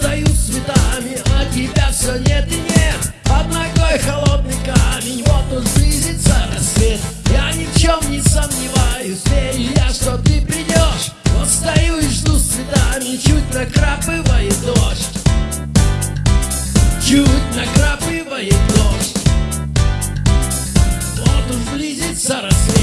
стою цветами, а тебя все нет и нет. Под ногой холодный камень, вот он близится рассвет Я ни в чем не сомневаюсь, верю я, что ты придешь Вот стою и жду с цветами, чуть накрапывает дождь. Чуть накрапывает дождь. Вот он близится рассвет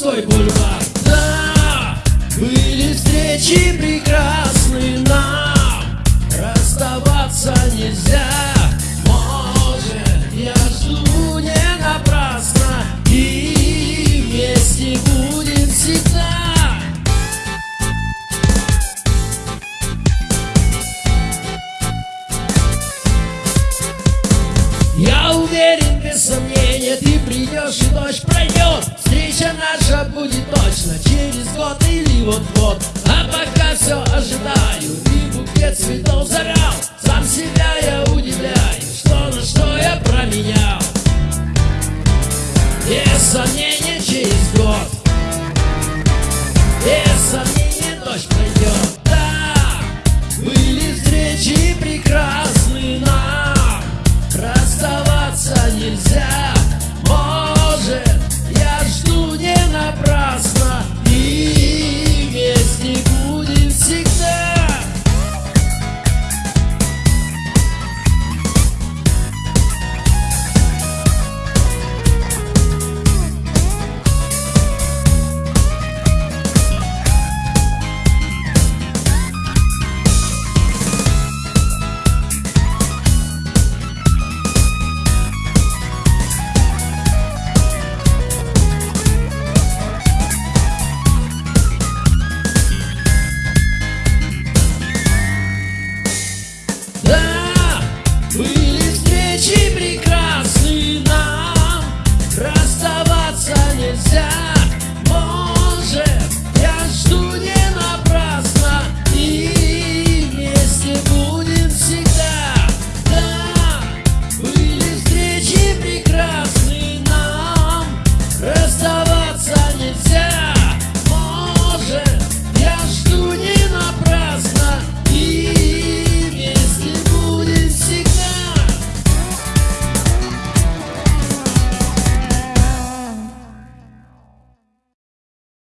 пустой бульвар. Да, были встречи прекрасные нам Расставаться нельзя. Может, я жду не напрасно И вместе будем всегда. Я уверен, без сомнения, ты придешь и ночь пройдет Наша будет точно. Через год или вот-вот А пока все ожидаю. И букет цветов завял Сам себя я удивляю, что на что я променял. Без сомнения